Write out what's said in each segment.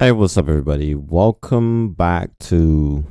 Hey, what's up everybody? Welcome back to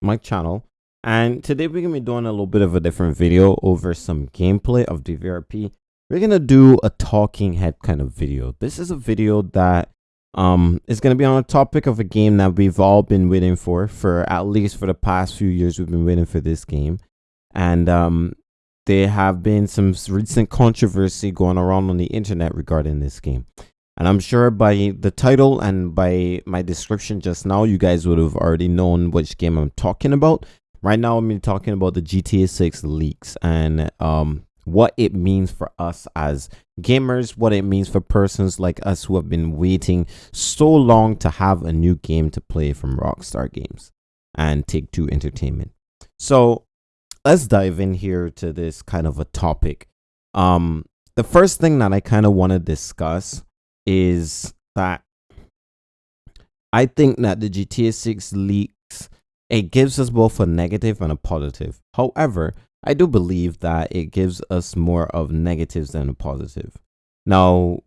my channel. And today we're going to be doing a little bit of a different video over some gameplay of DVRP. We're going to do a talking head kind of video. This is a video that um is going to be on a topic of a game that we've all been waiting for for at least for the past few years we've been waiting for this game. And um there have been some recent controversy going around on the internet regarding this game. And I'm sure by the title and by my description just now, you guys would have already known which game I'm talking about. Right now, I'm talking about the GTA 6 leaks and um, what it means for us as gamers, what it means for persons like us who have been waiting so long to have a new game to play from Rockstar Games and Take Two Entertainment. So let's dive in here to this kind of a topic. Um, the first thing that I kind of want to discuss is that I think that the GTA 6 leaks it gives us both a negative and a positive. However, I do believe that it gives us more of negatives than a positive. Now,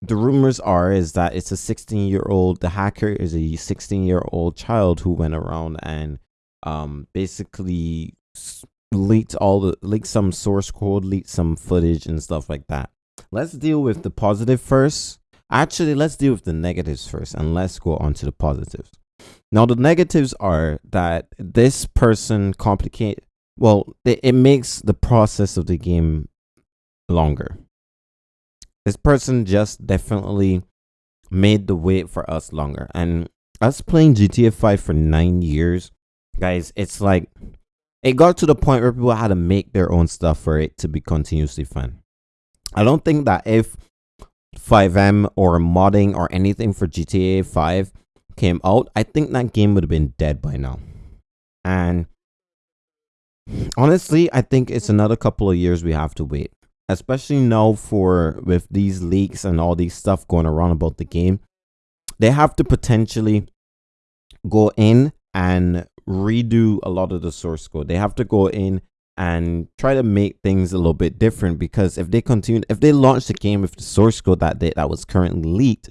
the rumors are is that it's a 16 year old the hacker is a 16 year old child who went around and um basically leaked all the leaked some source code leaked some footage and stuff like that let's deal with the positive first Actually, let's deal with the negatives first and let's go on to the positives. Now, the negatives are that this person complicate well, it, it makes the process of the game longer. This person just definitely made the wait for us longer. And us playing GTA 5 for nine years, guys, it's like it got to the point where people had to make their own stuff for it to be continuously fun. I don't think that if FiveM or modding or anything for GTA 5 came out, I think that game would have been dead by now. And honestly, I think it's another couple of years we have to wait. Especially now for with these leaks and all these stuff going around about the game. They have to potentially go in and redo a lot of the source code. They have to go in and try to make things a little bit different because if they continue if they launch the game with the source code that they, that was currently leaked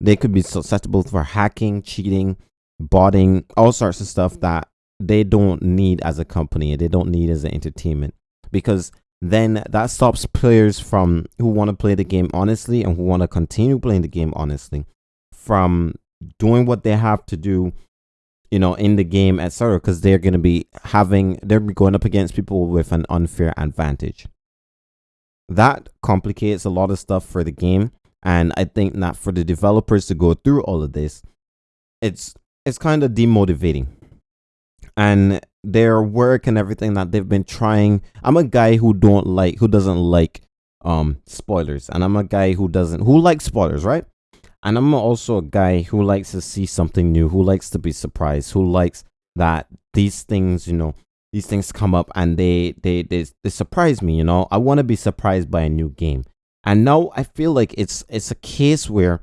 they could be susceptible for hacking cheating botting all sorts of stuff that they don't need as a company. And they don't need as an entertainment because then that stops players from who want to play the game honestly and who want to continue playing the game honestly from doing what they have to do you know, in the game, etc. Because they're going to be having, they're going up against people with an unfair advantage. That complicates a lot of stuff for the game. And I think that for the developers to go through all of this, it's it's kind of demotivating. And their work and everything that they've been trying. I'm a guy who don't like, who doesn't like um spoilers, and I'm a guy who doesn't, who likes spoilers, right? And I'm also a guy who likes to see something new, who likes to be surprised, who likes that these things, you know, these things come up and they they they, they surprise me, you know. I want to be surprised by a new game. And now I feel like it's it's a case where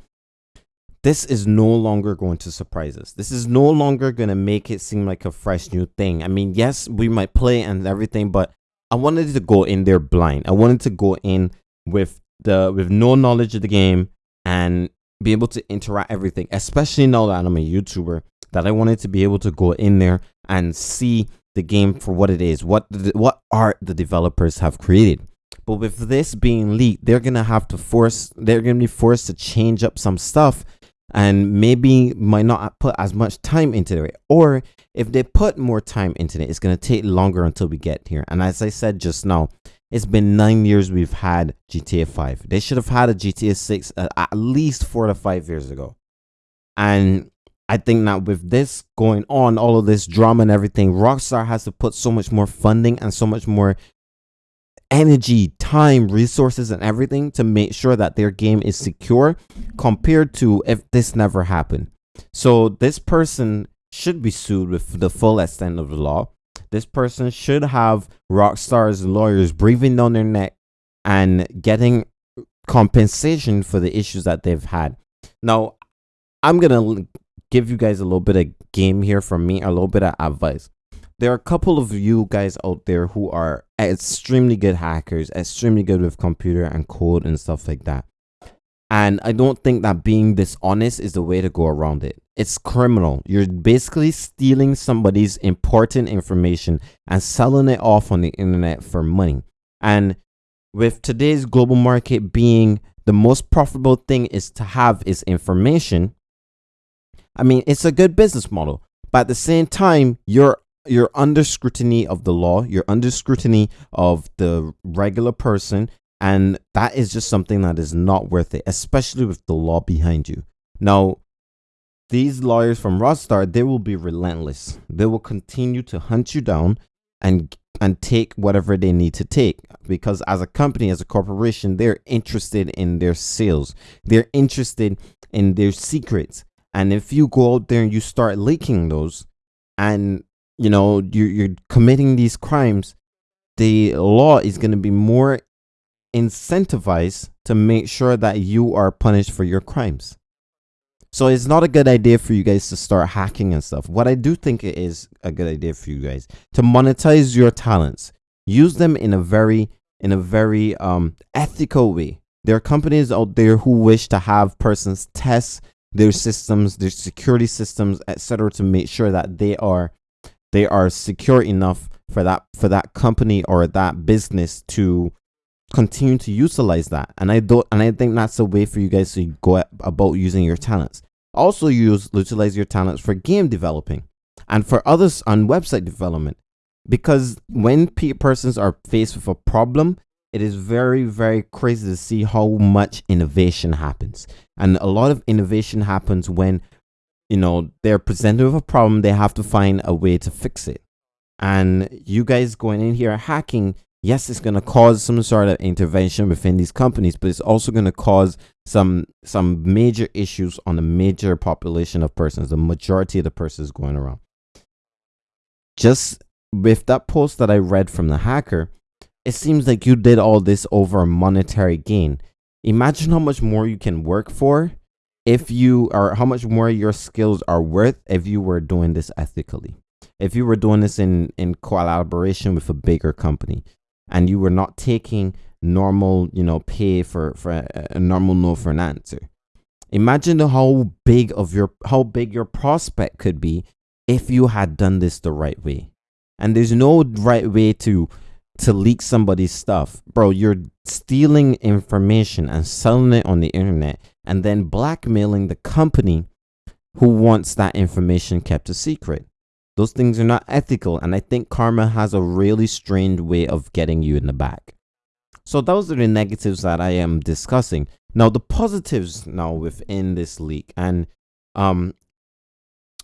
this is no longer going to surprise us. This is no longer going to make it seem like a fresh new thing. I mean, yes, we might play and everything, but I wanted to go in there blind. I wanted to go in with the with no knowledge of the game and be able to interact everything, especially now that I'm a YouTuber, that I wanted to be able to go in there and see the game for what it is, what the, what art the developers have created. But with this being leaked, they're gonna have to force, they're gonna be forced to change up some stuff, and maybe might not put as much time into it. Or if they put more time into it, it's gonna take longer until we get here. And as I said just now, it's been nine years we've had GTA 5. They should have had a GTA 6 uh, at least four to five years ago. And I think that with this going on, all of this drama and everything, Rockstar has to put so much more funding and so much more energy, time, resources, and everything to make sure that their game is secure compared to if this never happened. So this person should be sued with the full extent of the law this person should have Rockstar's lawyers breathing down their neck and getting compensation for the issues that they've had. Now, I'm going to give you guys a little bit of game here from me, a little bit of advice. There are a couple of you guys out there who are extremely good hackers, extremely good with computer and code and stuff like that. And I don't think that being dishonest is the way to go around it. It's criminal. You're basically stealing somebody's important information and selling it off on the internet for money. And with today's global market being the most profitable thing is to have is information, I mean, it's a good business model. But at the same time, you're you're under scrutiny of the law, you're under scrutiny of the regular person, and that is just something that is not worth it, especially with the law behind you. Now, these lawyers from Rockstar, they will be relentless. They will continue to hunt you down and and take whatever they need to take because as a company as a corporation they're interested in their sales they're interested in their secrets and if you go out there and you start leaking those and you know you're, you're committing these crimes the law is going to be more incentivized to make sure that you are punished for your crimes so it's not a good idea for you guys to start hacking and stuff. What I do think it is a good idea for you guys to monetize your talents. Use them in a very in a very um ethical way. There are companies out there who wish to have persons test their systems, their security systems, etc. to make sure that they are they are secure enough for that for that company or that business to continue to utilize that. And I don't and I think that's a way for you guys to go about using your talents. Also use utilize your talents for game developing and for others on website development. Because when persons are faced with a problem, it is very, very crazy to see how much innovation happens. And a lot of innovation happens when, you know, they're presented with a problem, they have to find a way to fix it. And you guys going in here hacking yes, it's going to cause some sort of intervention within these companies, but it's also going to cause some some major issues on the major population of persons, the majority of the persons going around. Just with that post that I read from the hacker, it seems like you did all this over a monetary gain. Imagine how much more you can work for if you are how much more your skills are worth if you were doing this ethically. If you were doing this in in collaboration with a bigger company and you were not taking normal, you know, pay for for a, a normal no for an answer. Imagine how big of your how big your prospect could be if you had done this the right way. And there's no right way to to leak somebody's stuff. Bro, you're stealing information and selling it on the internet and then blackmailing the company who wants that information kept a secret. Those things are not ethical, and I think karma has a really strange way of getting you in the back. So those are the negatives that I am discussing. Now the positives now within this leak and um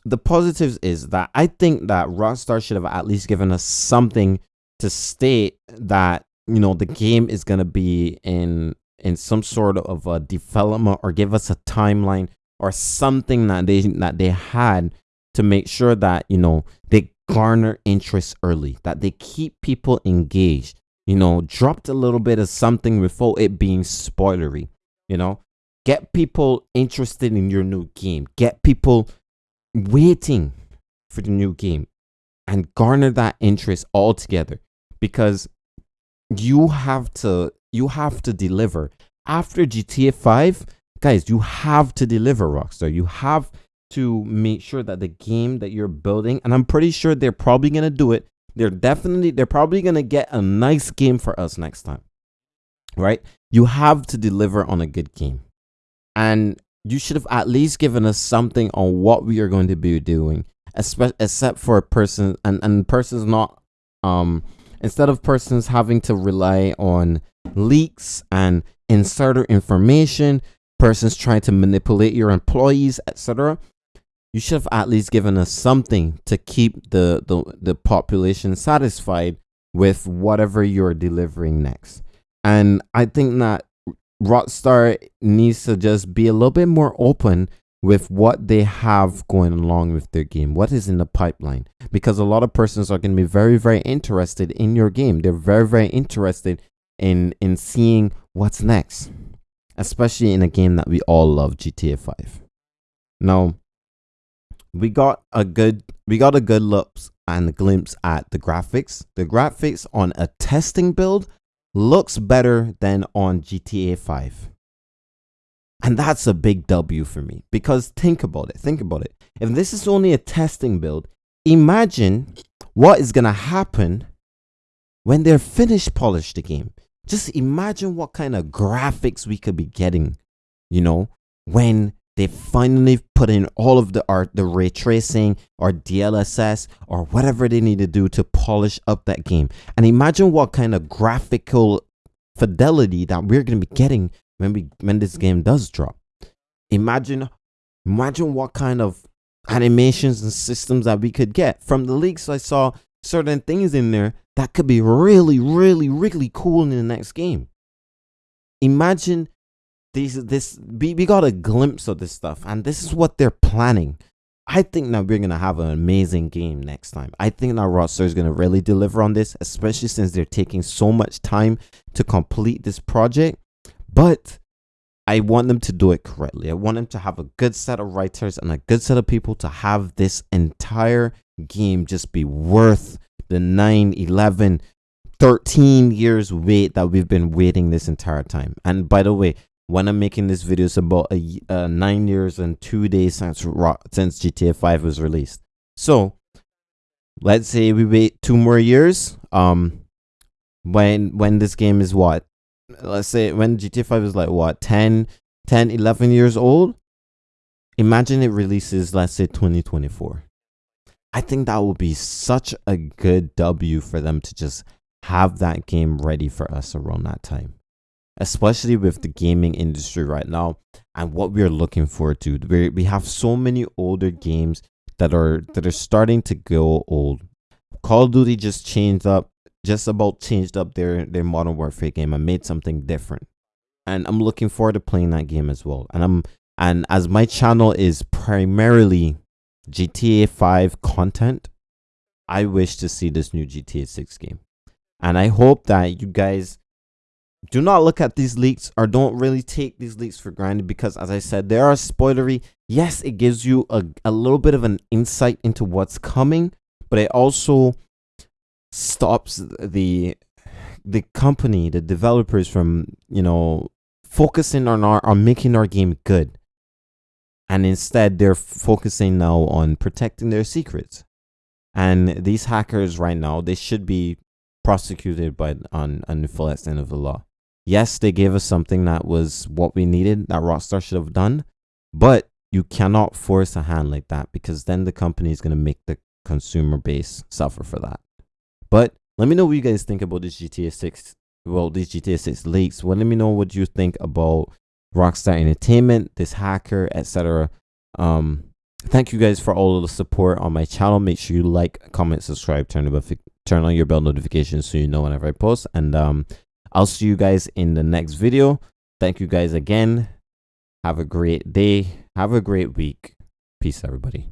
the positives is that I think that Rockstar should have at least given us something to state that you know the game is going to be in in some sort of a development or give us a timeline or something that they that they had to make sure that, you know, they garner interest early, that they keep people engaged, you know, dropped a little bit of something before it being spoilery, you know, get people interested in your new game, get people waiting for the new game and garner that interest all together because you have to you have to deliver. After GTA 5 guys you have to deliver Rockstar. You have to make sure that the game that you're building, and I'm pretty sure they're probably going to do it. They're definitely, they're probably going to get a nice game for us next time, right? You have to deliver on a good game. And you should have at least given us something on what we are going to be doing, except for a person, and, and persons not, um, instead of persons having to rely on leaks and insider information, persons trying to manipulate your employees, etc you should have at least given us something to keep the, the, the population satisfied with whatever you're delivering next. And I think that Rockstar needs to just be a little bit more open with what they have going along with their game, what is in the pipeline. Because a lot of persons are going to be very, very interested in your game. They're very, very interested in in seeing what's next, especially in a game that we all love, GTA 5. Now, we got a good we got a good look and a glimpse at the graphics. The graphics on a testing build looks better than on GTA 5. And that's a big W for me because think about it. Think about it. If this is only a testing build, imagine what is going to happen when they're finished polish the game. Just imagine what kind of graphics we could be getting, you know, when they finally put in all of the art, the ray tracing or DLSS or whatever they need to do to polish up that game. And imagine what kind of graphical fidelity that we're going to be getting when we when this game does drop. Imagine imagine what kind of animations and systems that we could get. From the leaks I saw certain things in there that could be really really really cool in the next game. Imagine these this we, we got a glimpse of this stuff and this is what they're planning. I think that we're gonna have an amazing game next time. I think that Rockstar is gonna really deliver on this, especially since they're taking so much time to complete this project. But I want them to do it correctly. I want them to have a good set of writers and a good set of people to have this entire game just be worth the 9, 11, 13 years wait that we've been waiting this entire time. And by the way, when I'm making this video, it's about a, uh, nine years and two days since since GTA 5 was released. So let's say we wait two more years. Um, when when this game is what let's say when GTA 5 is like what 10 10 11 years old imagine it releases let's say 2024 I think that would be such a good W for them to just have that game ready for us around that time especially with the gaming industry right now and what we're looking forward to. We we have so many older games that are that are starting to go old. Call of Duty just changed up just about changed up their their modern warfare game and made something different. And i'm looking forward to playing that game as well. And i'm and as my channel is primarily gta 5 content i wish to see this new gta 6 game. And i hope that you guys do not look at these leaks or don't really take these leaks for granted because as i said they are spoilery yes it gives you a, a little bit of an insight into what's coming but it also stops the the company, the developers from, you know, focusing on our on making our game good. And instead they're focusing now on protecting their secrets. And these hackers right now, they should be prosecuted by on, on the full extent of the law. Yes, they gave us something that was what we needed, that Rockstar should have done, but you cannot force a hand like that because then the company is going to make the consumer base suffer for that. But let me know what you guys think about this GTA 6. Well, these GTA 6 leaks. Well, let me know what you think about Rockstar Entertainment, this hacker, etc. Um, thank you guys for all the support on my channel. Make sure you like, comment, subscribe, turn turn on your bell notifications so you know whenever I post. And um, I'll see you guys in the next video. Thank you guys again. Have a great day. Have a great week. Peace, everybody.